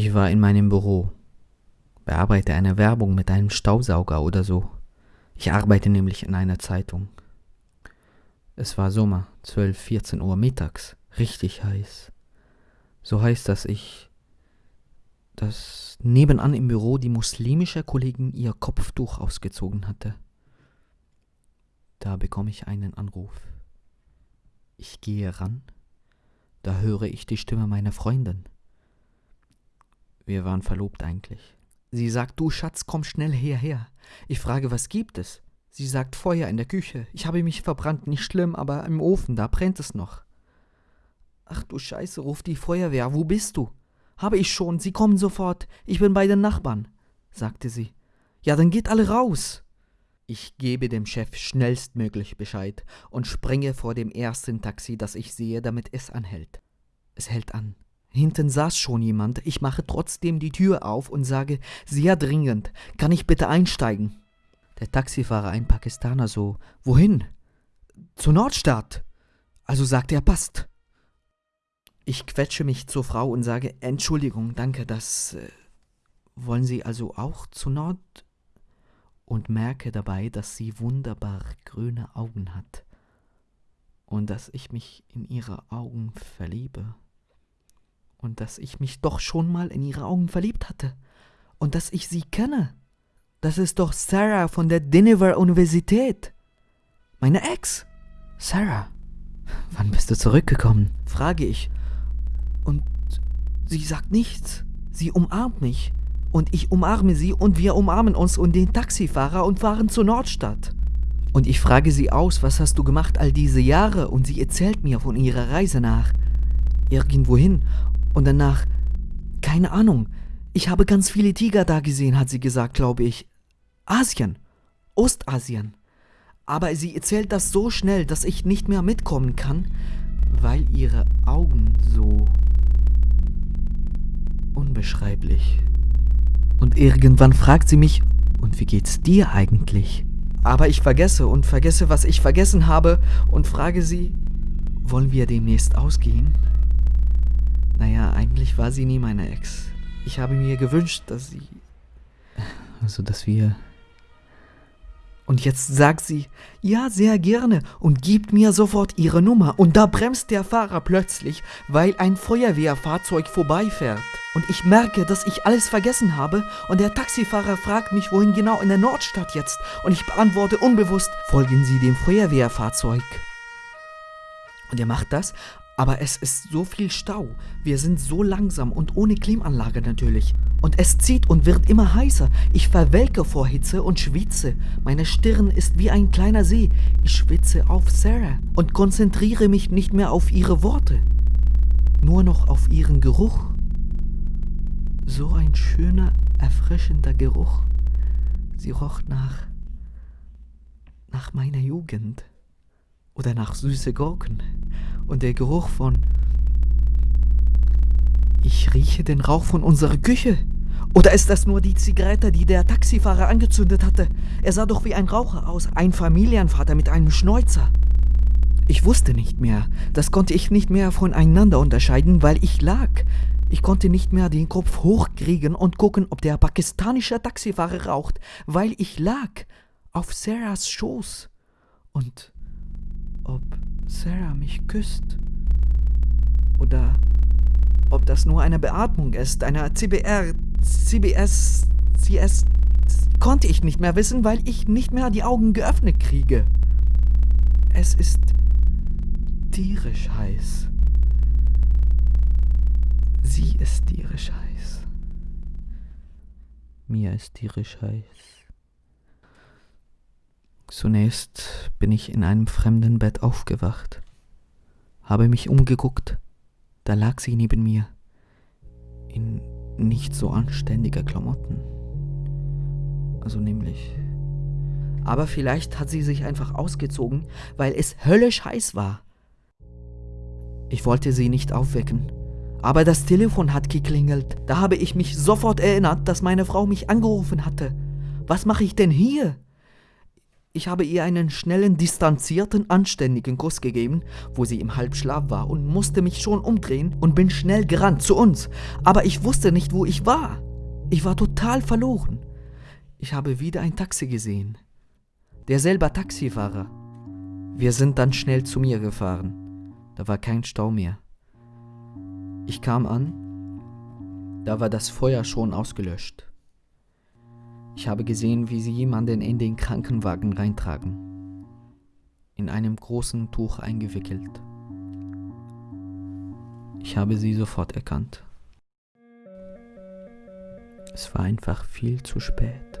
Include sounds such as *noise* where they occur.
Ich war in meinem Büro, bearbeite eine Werbung mit einem Staubsauger oder so. Ich arbeite nämlich in einer Zeitung. Es war Sommer, 12, 14 Uhr mittags, richtig heiß. So heiß, dass ich, dass nebenan im Büro die muslimische Kollegin ihr Kopftuch ausgezogen hatte. Da bekomme ich einen Anruf. Ich gehe ran, da höre ich die Stimme meiner Freundin. Wir waren verlobt eigentlich. Sie sagt, du Schatz, komm schnell hierher. Ich frage, was gibt es? Sie sagt Feuer in der Küche. Ich habe mich verbrannt, nicht schlimm, aber im Ofen, da brennt es noch. Ach du Scheiße, ruft die Feuerwehr. Wo bist du? Habe ich schon, Sie kommen sofort. Ich bin bei den Nachbarn, sagte sie. Ja, dann geht alle raus. Ich gebe dem Chef schnellstmöglich Bescheid und springe vor dem ersten Taxi, das ich sehe, damit es anhält. Es hält an. Hinten saß schon jemand. Ich mache trotzdem die Tür auf und sage, sehr dringend, kann ich bitte einsteigen? Der Taxifahrer, ein Pakistaner, so, wohin? Zur Nordstadt. Also sagte er, passt. Ich quetsche mich zur Frau und sage, Entschuldigung, danke, das äh, wollen Sie also auch zu Nord? Und merke dabei, dass sie wunderbar grüne Augen hat und dass ich mich in ihre Augen verliebe und dass ich mich doch schon mal in ihre Augen verliebt hatte und dass ich sie kenne. Das ist doch Sarah von der Dinnever Universität. Meine Ex. Sarah, wann bist du zurückgekommen? frage ich. Und sie sagt nichts. Sie umarmt mich. Und ich umarme sie und wir umarmen uns und den Taxifahrer und fahren zur Nordstadt. Und ich frage sie aus, was hast du gemacht all diese Jahre? Und sie erzählt mir von ihrer Reise nach irgendwohin. Und danach, keine Ahnung, ich habe ganz viele Tiger da gesehen, hat sie gesagt, glaube ich. Asien. Ostasien. Aber sie erzählt das so schnell, dass ich nicht mehr mitkommen kann, weil ihre Augen so unbeschreiblich. Und irgendwann fragt sie mich, und wie geht's dir eigentlich? Aber ich vergesse und vergesse, was ich vergessen habe und frage sie, wollen wir demnächst ausgehen? Naja, eigentlich war sie nie meine Ex. Ich habe mir gewünscht, dass sie. *laughs* Also, dass wir. Und jetzt sagt sie, ja, sehr gerne und gibt mir sofort ihre Nummer. Und da bremst der Fahrer plötzlich, weil ein Feuerwehrfahrzeug vorbeifährt. Und ich merke, dass ich alles vergessen habe und der Taxifahrer fragt mich, wohin genau in der Nordstadt jetzt. Und ich beantworte unbewusst, folgen Sie dem Feuerwehrfahrzeug. Und er macht das, aber es ist so viel Stau. Wir sind so langsam und ohne Klimaanlage natürlich. Und es zieht und wird immer heißer. Ich verwelke vor Hitze und schwitze. Meine Stirn ist wie ein kleiner See. Ich schwitze auf Sarah und konzentriere mich nicht mehr auf ihre Worte. Nur noch auf ihren Geruch. So ein schöner, erfrischender Geruch. Sie roch nach. nach meiner Jugend oder nach süße Gurken. Und der Geruch von... Ich rieche den Rauch von unserer Küche. Oder ist das nur die Zigarette, die der Taxifahrer angezündet hatte? Er sah doch wie ein Raucher aus, ein Familienvater mit einem Schnäuzer. Ich wusste nicht mehr, das konnte ich nicht mehr voneinander unterscheiden, weil ich lag. Ich konnte nicht mehr den Kopf hochkriegen und gucken, ob der pakistanische Taxifahrer raucht, weil ich lag auf Sarahs Schoß. Und ob Sarah mich küsst. Oder ob das nur eine Beatmung ist, eine CBR, CBS, CS, konnte ich nicht mehr wissen, weil ich nicht mehr die Augen geöffnet kriege. Es ist tierisch heiß. Sie ist tierisch heiß. Mir ist tierisch heiß. Zunächst bin ich in einem fremden Bett aufgewacht, habe mich umgeguckt, da lag sie neben mir, in nicht so anständiger Klamotten. Also nämlich. Aber vielleicht hat sie sich einfach ausgezogen, weil es höllisch heiß war. Ich wollte sie nicht aufwecken, aber das Telefon hat geklingelt. Da habe ich mich sofort erinnert, dass meine Frau mich angerufen hatte. Was mache ich denn hier? Ich habe ihr einen schnellen, distanzierten, anständigen Kuss gegeben, wo sie im Halbschlaf war und musste mich schon umdrehen und bin schnell gerannt zu uns. Aber ich wusste nicht, wo ich war. Ich war total verloren. Ich habe wieder ein Taxi gesehen. Derselbe Taxifahrer. Wir sind dann schnell zu mir gefahren. Da war kein Stau mehr. Ich kam an, da war das Feuer schon ausgelöscht. Ich habe gesehen, wie sie jemanden in den Krankenwagen reintragen, in einem großen Tuch eingewickelt. Ich habe sie sofort erkannt. Es war einfach viel zu spät.